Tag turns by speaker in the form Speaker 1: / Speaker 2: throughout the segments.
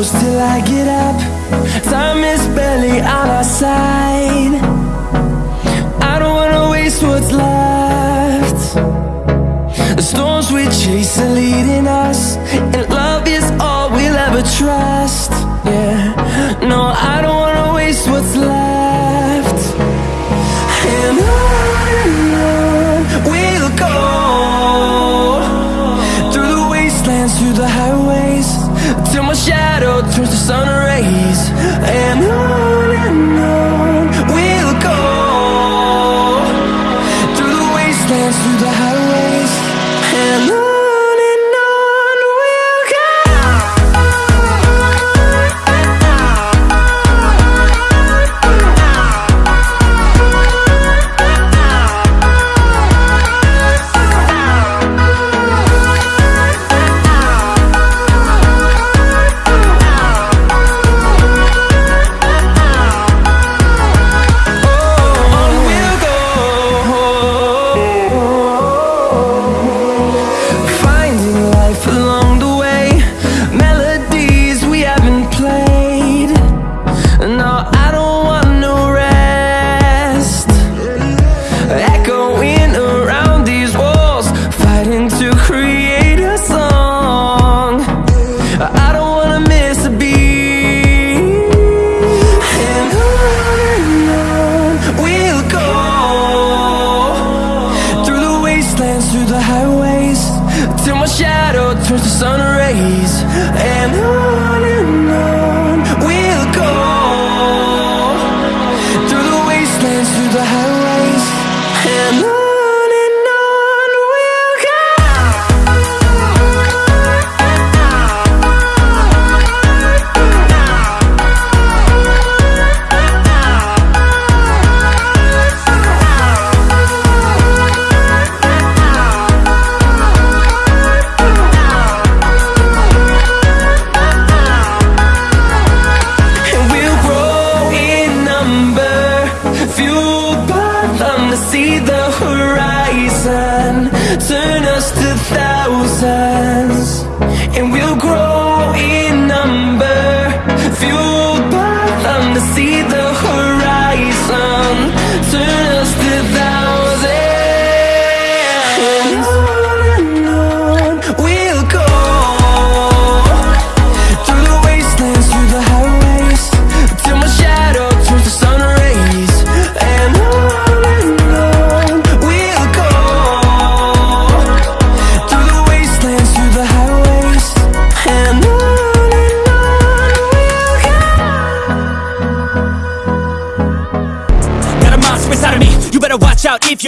Speaker 1: close till I get up. Time is barely on our side. I don't wanna waste what's left. The storms we chase are leading us And love is all we'll ever trust Yeah, my shadow turns to sun rays. And on sun rays And on and on we'll go Through the wastelands, through the highways And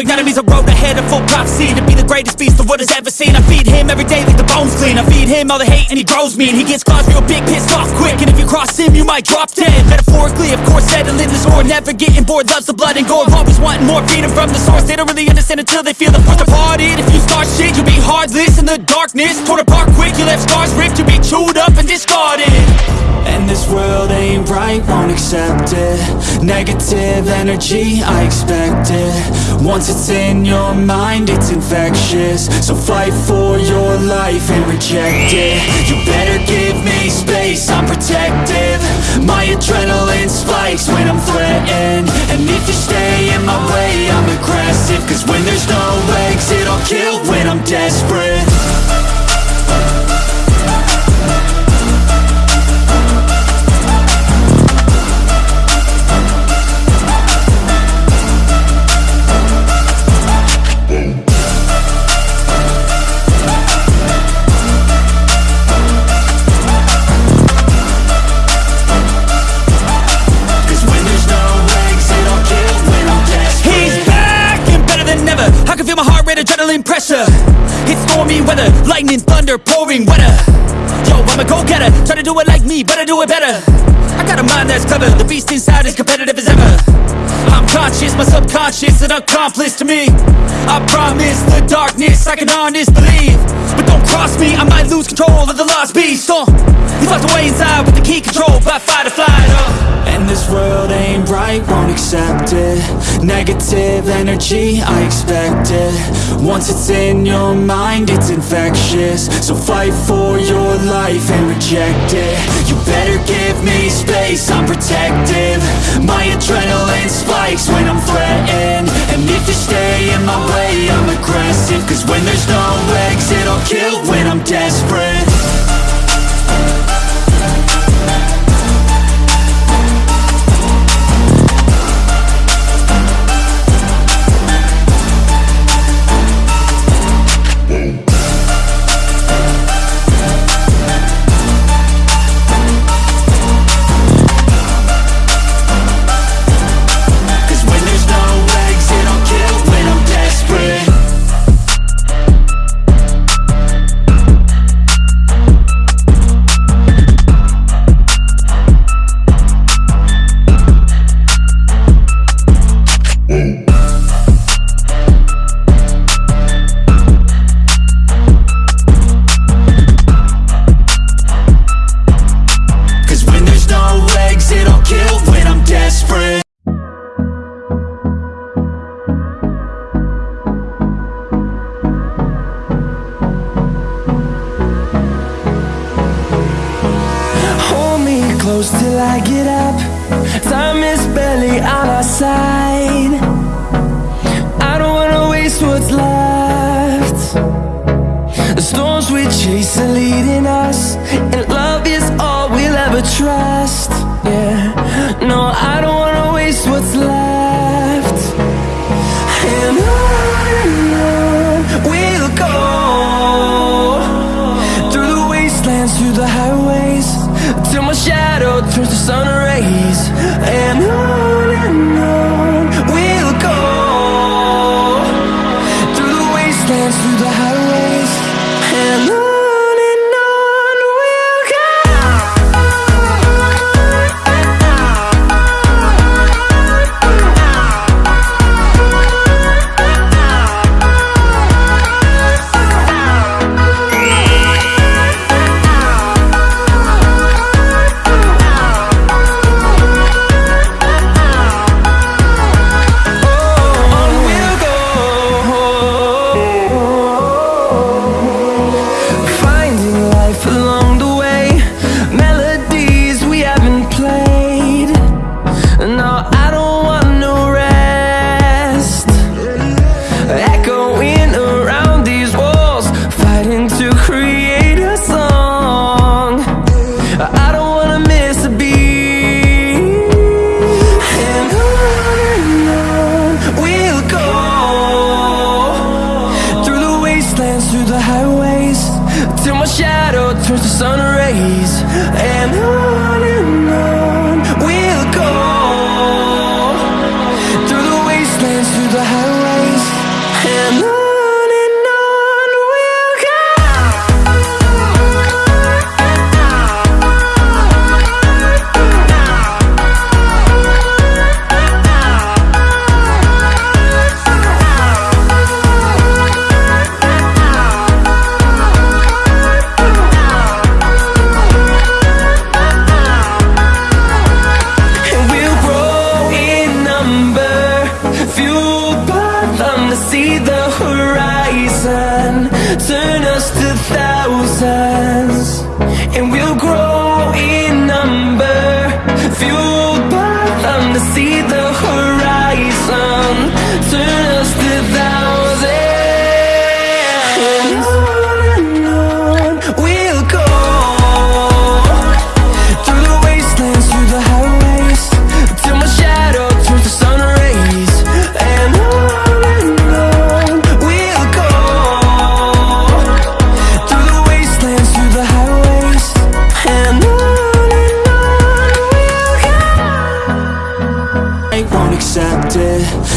Speaker 2: your enemy's a road ahead of full prophecy To be the greatest beast the world has ever seen. I feed him every day like the bones clean. I feed him all the hate and he grows me And he gets claws real big, pissed off quick. And if you cross him, you might drop dead. Metaphorically, of course, settling the score Never getting bored, loves the blood and gore Always wanting more, feeding from the source. They don't really understand until they feel the force departed. If you start shit, you'll be heartless in the darkness. Torn apart quick, you left scars ripped You'll be chewed up and discarded.
Speaker 3: And this world ain't right, won't accept it. Negative energy, I expect it. Once it's in your mind, it's infectious. So fight for your life and reject it. You better give me space, I'm protective. My adrenaline spikes when I'm threatened. And if you stay in my way, I'm aggressive. Cause when there's no exit, I'll kill
Speaker 2: lightning, thunder, pouring weather Yo, I'm a go-getter, try to do it like me, but I do it better. I got a mind that's clever, the beast inside is competitive as ever conscious, my subconscious an accomplice to me. I promise the darkness I can honest believe. But don't cross me, I might lose control of the lost beast. Uh, He's locked away inside with the key control by fight or flight uh.
Speaker 3: And this world ain't right, won't accept it. Negative energy, I expect it. Once it's in your mind, it's infectious. So fight for your life and reject it. You better give me space, I'm protective. My adrenaline spikes when I'm threatened. And if you stay in my way, I'm aggressive. Cause when there's no exit, I'll kill when I'm desperate
Speaker 1: close till I get up. Time is barely on our side. I don't wanna waste what's left. The storms we chase are leading us, and love is all we'll ever trust. Yeah, no, I don't wanna waste what's left. Wastelands, through the highways And on Till my shadow turns to sun rays. And on them to see the horizon, turn us to thousands. And we'll grow in number, fueled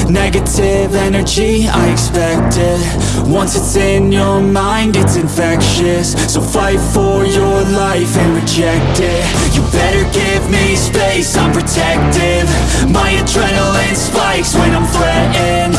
Speaker 3: Negative energy, I expect it. Once it's in your mind, it's infectious. So fight for your life and reject it. You better give me space, I'm protective. My adrenaline spikes when I'm threatened